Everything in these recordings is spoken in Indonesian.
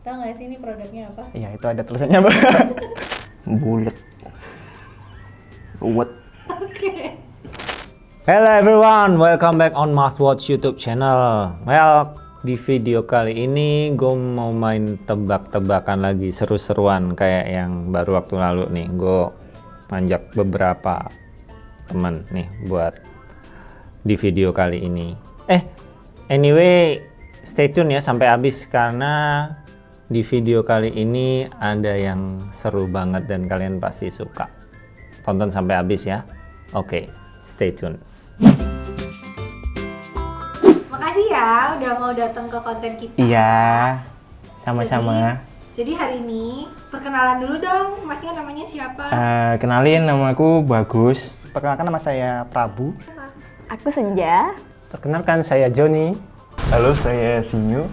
Tahu nggak sih ini produknya apa? Iya, itu ada tulisannya, Mbak. Bulat. Ruwet. Hello everyone, welcome back on Mas Watch YouTube channel. Well, di video kali ini gue mau main tebak-tebakan lagi seru-seruan kayak yang baru waktu lalu nih. Gue ngajak beberapa teman nih buat di video kali ini. Eh, anyway, stay tune ya sampai habis karena di video kali ini ada yang seru banget dan kalian pasti suka. Tonton sampai habis ya. Oke, stay tune. Makasih ya udah mau datang ke konten kita. Iya. Sama-sama. Jadi hari ini perkenalan dulu dong, masnya namanya siapa? Eh, kenalin nama aku Bagus. Perkenalkan nama saya Prabu. Aku Senja. Perkenalkan saya Joni. Halo, saya Sinyu.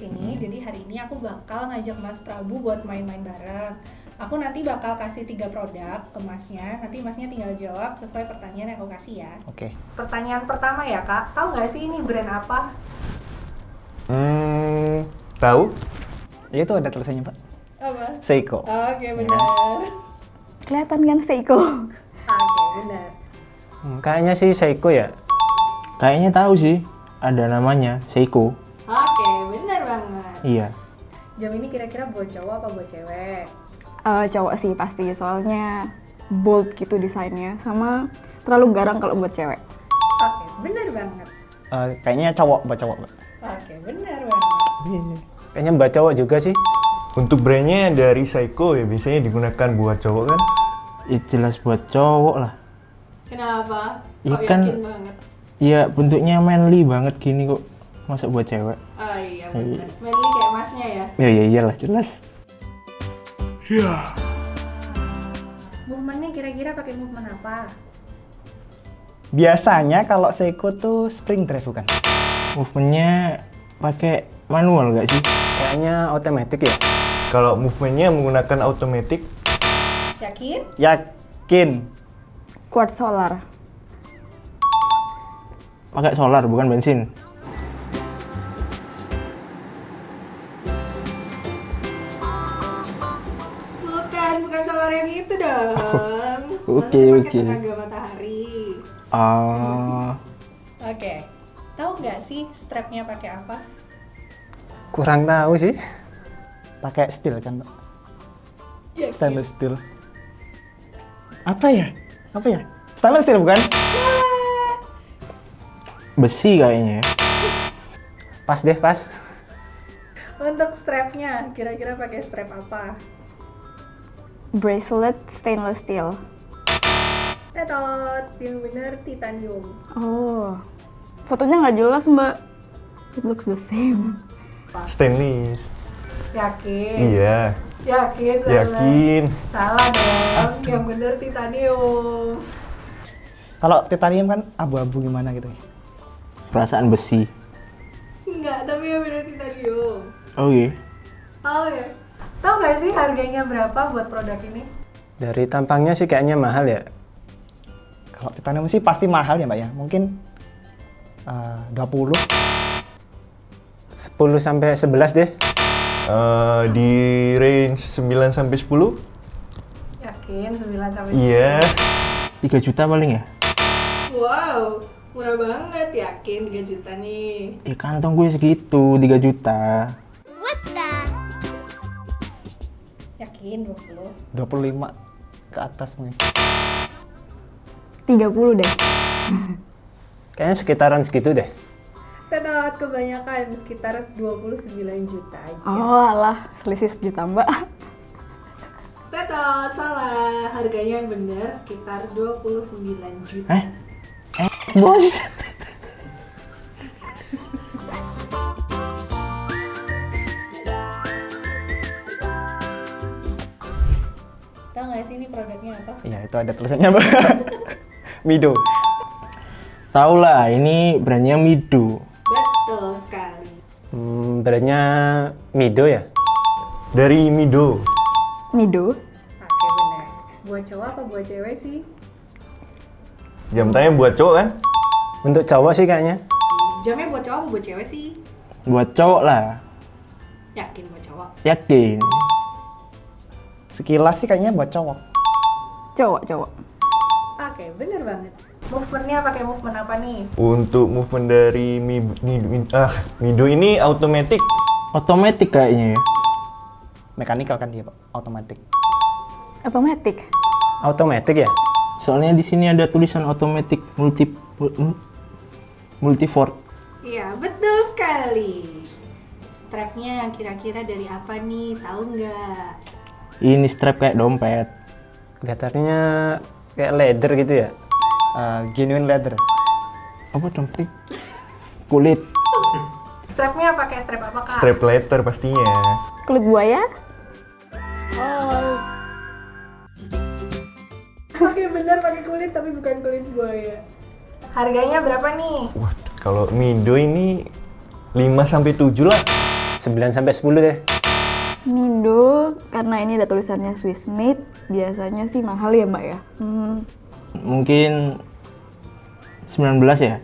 Sini. Jadi hari ini aku bakal ngajak Mas Prabu buat main-main bareng. Aku nanti bakal kasih tiga produk ke Masnya. Nanti Masnya tinggal jawab sesuai pertanyaan yang aku kasih ya. Oke. Pertanyaan pertama ya kak, tahu nggak sih ini brand apa? Hmm, tahu? Ya, itu ada tulisannya, Pak. Apa? Seiko. Oke benar. Kelihatan kan Seiko? Oke benar. Hmm, kayaknya sih Seiko ya. Kayaknya tahu sih. Ada namanya Seiko. Iya. Jam ini kira-kira buat cowok apa buat cewek? Eh, cowok sih pasti, soalnya bold gitu desainnya. Sama terlalu garang kalau buat cewek. Oke benar banget. Eh, kayaknya cowok, buat cowok. Oke benar banget. Kayaknya mbak cowok juga sih. Untuk brandnya dari Seiko ya, biasanya digunakan buat cowok kan? Ya jelas buat cowok lah. Kenapa? Iya Kok kan- yakin banget? Iya, bentuknya manly banget gini kok. Masa buat cewek? Oh iya benar. Manly kayak masnya ya. Ya, ya iyalah, jelas. Movementnya kira-kira pakai movement apa? Biasanya kalau Seiko tuh spring drive bukan? Movementnya pakai manual nggak sih? Kayaknya otomatis ya. Kalau movementnya menggunakan automatic, Yakin? Yakin. Quartz solar. Pakai solar bukan bensin. Bukan, bukan solar yang itu dong. Oke, Maksudnya pakai oke. tenaga matahari. Ah, Oke. Tahu nggak sih strapnya pakai apa? Kurang tahu sih. pakai steel kan, Pak? Yakin? Stainless steel. Apa ya? Apa ya? Stainless steel bukan? Besi kayaknya ya. Pas deh, pas. Untuk strapnya, kira-kira pakai strap apa? Bracelet stainless steel. Tetot, yang bener titanium. Oh, fotonya nggak jelas mbak. It looks the same. stainless. Yakin? Iya, Yakin salah? yakin. Salah dong, yang bener titanium. Kalau titanium kan abu-abu gimana gitu ya? Perasaan besi. Enggak, tapi yang bener titanium. Oh iya. Tahu ya? Tahu nggak sih harganya berapa buat produk ini? Dari tampangnya sih kayaknya mahal ya. Kalau titanium sih pasti mahal ya, Mbak ya. Mungkin eh, 20. 10 sampai 11 deh. Eh, di range 9 sampai 10? Yakin 9 sampai Iya. 3 juta paling ya? Wow, murah banget yakin 3 juta nih. Ya kantong gue segitu, 3 juta. Yakin 20. 25 ke atas mungkin. 30 deh. Kayaknya sekitaran segitu deh. Tetot kebanyakan sekitar 29 juta aja. Oh alah, selisih sejuta mbak. Tetot salah. Harganya yang benar sekitar 29 juta. Eh? Eh, bos. Sih ini produknya apa? Iya, itu ada tulisannya, Mbak. Mido. Tahu lah, ini brandnya Mido. Betul sekali. Hmm, brandnya Mido ya? Dari Mido. Nido. Oke benar. Buat cowok apa buat cewek sih? Jam tangan buat cowok kan? Untuk cowok sih kayaknya. Jamnya buat cowok apa buat cewek sih? Buat cowok lah, Yakin buat cowok. yakin. Sekilas sih kayaknya buat cowok. Cowok, cowok. Oke, bener banget. Movementnya pakai movement apa nih? Untuk movement dari Mi, Mi- Mi- ah, Mido ini automatic. Otomatis kayaknya ya. Mekanikal kan dia, Pak. Otomatis. Otomatis. Automatic ya? Soalnya di sini ada tulisan otomatis multi mul- multivort. Iya, betul sekali. Strapnya kira-kira dari apa nih? Tahu nggak? Ini strap kayak dompet. Kelihatannya kayak leather gitu ya? Eh, genuine leather. Apa dompet? Kulit. Strapnya pakai strap apa kak? Strap letter pastinya. Kulit buaya. Oke bener pakai kulit tapi bukan kulit buaya. Harganya berapa nih? Wah, kalau Mido ini 5 sampai 7 lah. 9 sampai 10 deh. Nido, karena ini ada tulisannya Swiss made, biasanya sih mahal ya mbak ya. Hmm, Mungkin 19 ya?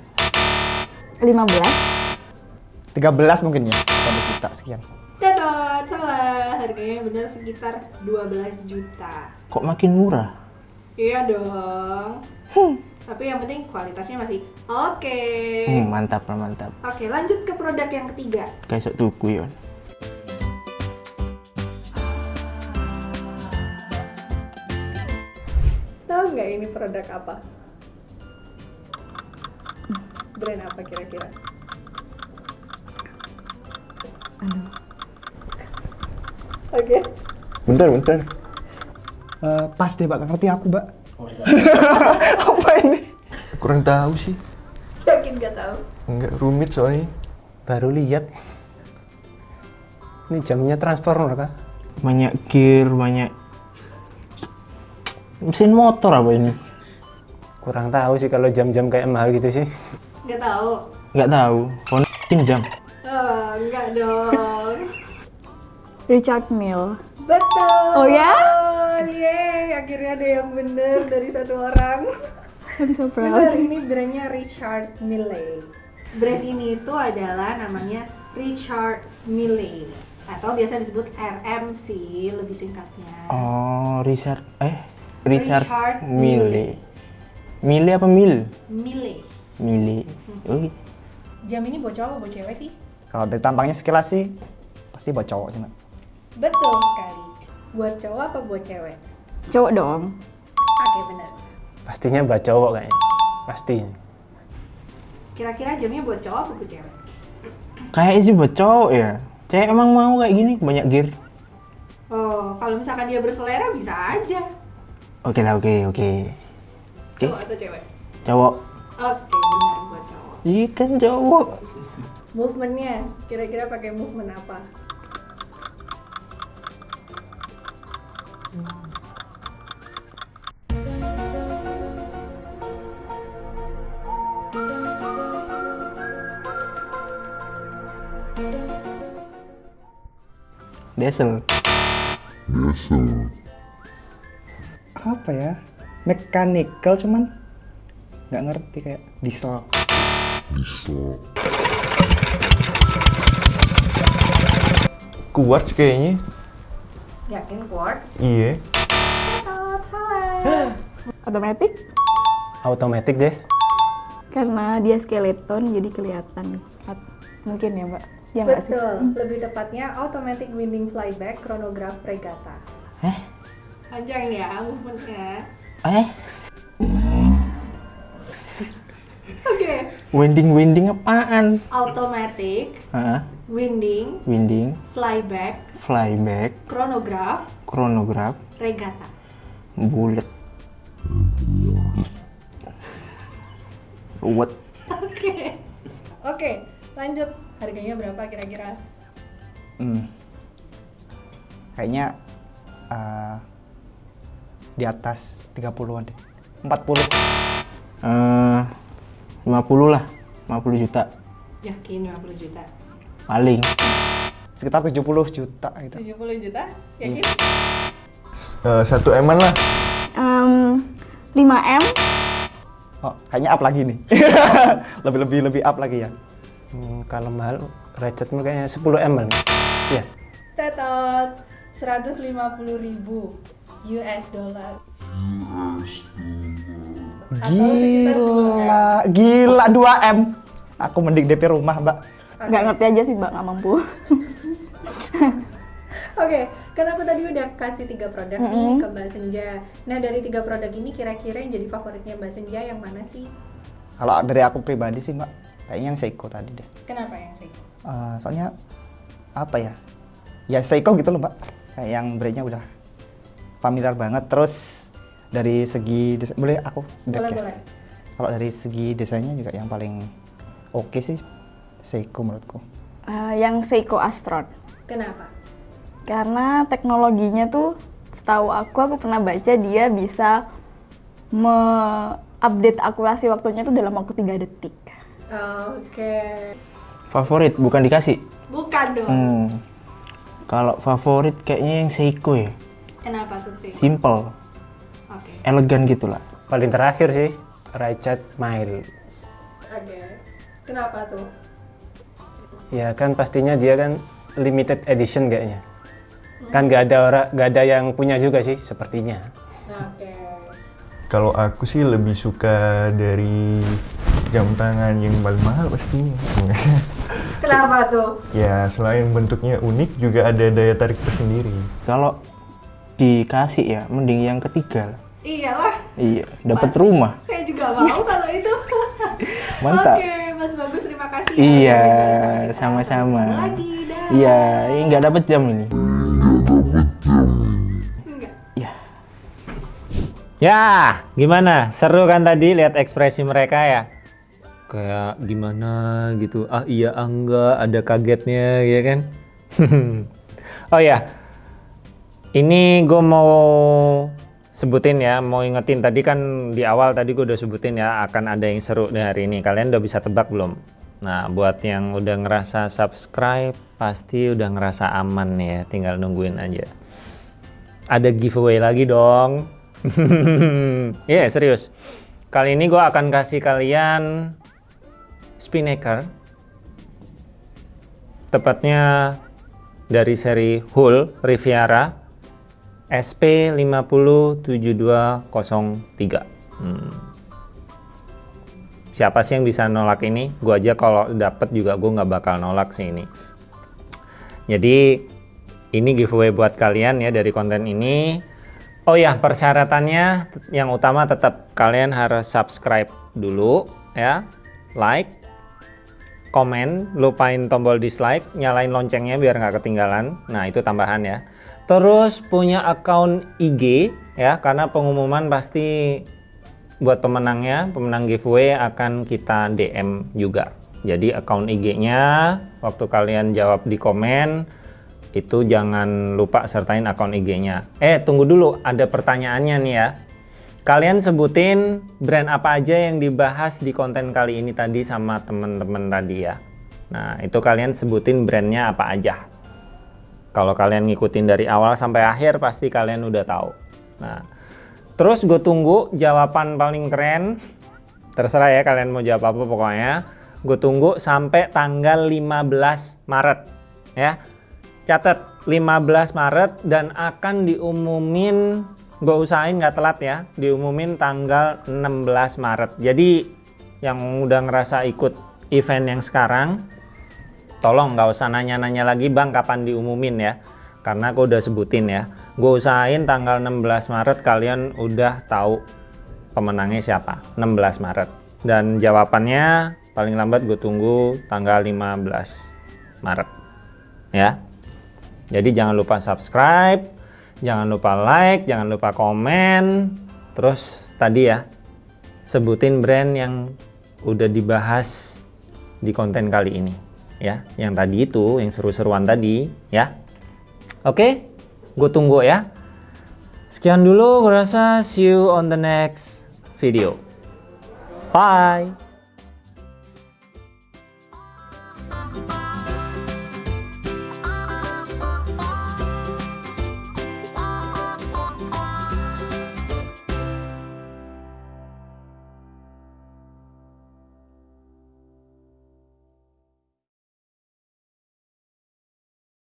15. 13 mungkin ya. Kalau kita sekian. Tada, salah. Harganya bener sekitar 12 juta. Kok makin murah? Iya dong. Tapi yang penting kualitasnya masih oke. Hmm, mantap mantap. Oke, lanjut ke produk yang ketiga. Kayak tuku ya. Nggak ini produk apa? Brand apa kira-kira? Oke. Bentar, bentar. Eh, pas deh, Pak. Ngerti aku, Mbak. Apa ini? Kurang tahu sih. Yakin nggak tahu? Enggak rumit soalnya. Baru lihat. Ini jamnya transformer kah? Banyak gear, banyak mesin motor apa ini? Kurang tahu sih kalau jam-jam kayak mahal gitu sih. Nggak tahu. Nggak tahu. Honda jam. Oh, nggak dong. Richard Mille. Betul. Oh ya? Yeay, akhirnya ada yang bener dari satu orang. I'm so Bener, proud. ini brandnya Richard Mille. Brand ini itu adalah namanya Richard Mille atau biasa disebut RM sih lebih singkatnya. Oh, Richard eh Richard, Richard Mille. Mille apa Mil? Mille. Mille. Oh, Jam ini buat cowok apa buat cewek sih? Kalau dari tampangnya sekilas sih, pasti buat cowok sih, Mbak. Betul sekali. Buat cowok apa buat cewek? Cowok dong. Oke bener. Pastinya buat cowok kayaknya. Pasti. Kira-kira jamnya buat cowok apa buat cewek? kayak sih buat cowok ya. Cewek emang mau kayak gini, banyak gear. Oh, kalau misalkan dia berselera bisa aja. Oke lah, oke, oke. Oke, Cowok atau cewek? cowok. Oke, benar buat cowok. Iya kan cowok. Movementnya, kira-kira pakai movement apa? Diesel. Apa ya? Mechanical cuman nggak ngerti kayak diesel. Quartz kayaknya. Yakin quartz? Iya. Salah. Otomatis Automatic deh. karena dia skeleton jadi kelihatan. At- Mungkin ya mbak. Ya sih? Betul, lebih tepatnya automatic winding flyback chronograph regatta. Eh? Panjang ya movementnya. Eh? Oke, Winding-winding apaan? automatic Hah? winding Winding, flyback flyback, chronograph chronograph, regatta. bullet. Ruwet. Oke. Oke, lanjut. Harganya berapa kira-kira? Hmm. Kayaknya eh, di atas 30-an deh. 40. Eh, 50 lah, 50 juta Yakin 50 juta? paling. Sekitar 70 juta gitu. 70 juta? Yakin? Eh, satu eman lah. Em, 5M, Oh, kayaknya up lagi nih. lebih lebih lebih up lagi ya. Hmm, kalau mahal ratchetmu kayaknya 10 m? Iya. Tetot 150 ribu US dollar. 2 Gila, gila 2M. Aku mending DP rumah, Mbak. nggak ngerti aja sih mbak, nggak mampu. Oke, kan aku tadi udah kasih tiga produk nih ke Mbak Senja. Nah dari tiga produk ini kira-kira yang jadi favoritnya Mbak Senja yang mana sih? Kalau dari aku pribadi sih, Mbak, kayaknya yang Seiko tadi deh. Kenapa yang Seiko? Eh, soalnya apa ya? Ya Seiko gitu loh, Mbak. Kayak yang brandnya udah familiar banget. Terus dari segi desain, boleh aku back Boleh ya? boleh. Kalau dari segi desainnya juga yang paling oke sih Seiko menurutku. Eh, yang Seiko Astron. Kenapa? Karena teknologinya tuh setahu aku aku pernah baca dia bisa me-update akurasi waktunya tuh dalam waktu 3 detik. Oke, Favorit bukan dikasih. bukan dong. Hmm. Kalau favorit kayaknya yang Seiko ya. Kenapa tuh sih? Simple, Oke, elegan gitu lah. Paling terakhir sih Ratchet Mile. oke. Kenapa tuh? Ya kan pastinya dia kan limited edition kayaknya. Kan nggak ada orang nggak ada yang punya juga sih sepertinya. Oke. Kalau aku sih lebih suka dari jam tangan yang paling mahal pastinya. Kenapa tuh? ya selain bentuknya unik juga ada daya tarik tersendiri. Kalau dikasih ya, mending yang ketiga lah. Iyalah, Iya, dapat rumah. saya juga mau kalau itu. Mantap. Oke, Mas Bagus terima kasih. ya Iya, sama-sama. Lagi, dah. Iya, ini nggak dapat jam ini. Enggak. Ya, Ya, gimana? Seru kan tadi lihat ekspresi mereka ya? Kayak gimana gitu. Ah iya, ah enggak, ada kagetnya ya kan? oh ya, ini gue mau sebutin ya, mau ingetin tadi kan di awal tadi gue udah sebutin ya akan ada yang seru di hari ini. Kalian udah bisa tebak belum? Nah, buat yang udah ngerasa subscribe, pasti udah ngerasa aman ya, tinggal nungguin aja. Ada giveaway lagi dong. Iya serius. Kali ini gue akan kasih kalian spinnaker. Tepatnya dari seri Hull Riviera SP507203. Hmm. Siapa sih yang bisa nolak ini? Gue aja kalau dapet juga gue nggak bakal nolak sih ini. Jadi ini giveaway buat kalian ya dari konten ini. Oh ya, persyaratannya yang utama tetap kalian harus subscribe dulu ya, like, komen, lupain tombol dislike, nyalain loncengnya biar nggak ketinggalan. Nah itu tambahan ya. Terus punya akun IG ya, karena pengumuman pasti buat pemenangnya, pemenang giveaway akan kita DM juga. Jadi akun IG-nya waktu kalian jawab di komen itu jangan lupa sertain akun IG-nya. Eh, tunggu dulu, ada pertanyaannya nih ya. Kalian sebutin brand apa aja yang dibahas di konten kali ini tadi sama temen-temen tadi ya. Nah, itu kalian sebutin brandnya apa aja. Kalau kalian ngikutin dari awal sampai akhir pasti kalian udah tahu. Nah, terus gue tunggu jawaban paling keren. Terserah ya kalian mau jawab apa pokoknya. Gue tunggu sampai tanggal 15 Maret ya. Catat 15 Maret dan akan diumumin gue usahain nggak telat ya diumumin tanggal 16 Maret jadi yang udah ngerasa ikut event yang sekarang tolong nggak usah nanya-nanya lagi bang kapan diumumin ya? Karena gue udah sebutin ya. Gue usahain tanggal 16 Maret kalian udah tahu pemenangnya siapa. 16 Maret. Dan jawabannya paling lambat gue tunggu tanggal 15 Maret. Ya. Jadi jangan lupa subscribe, jangan lupa like, jangan lupa komen. Terus tadi ya, sebutin brand yang udah dibahas di konten kali ini. Ya, yang tadi itu, yang seru-seruan tadi ya. Oke, gue tunggu ya. Sekian dulu gue rasa see you on the next video. Bye.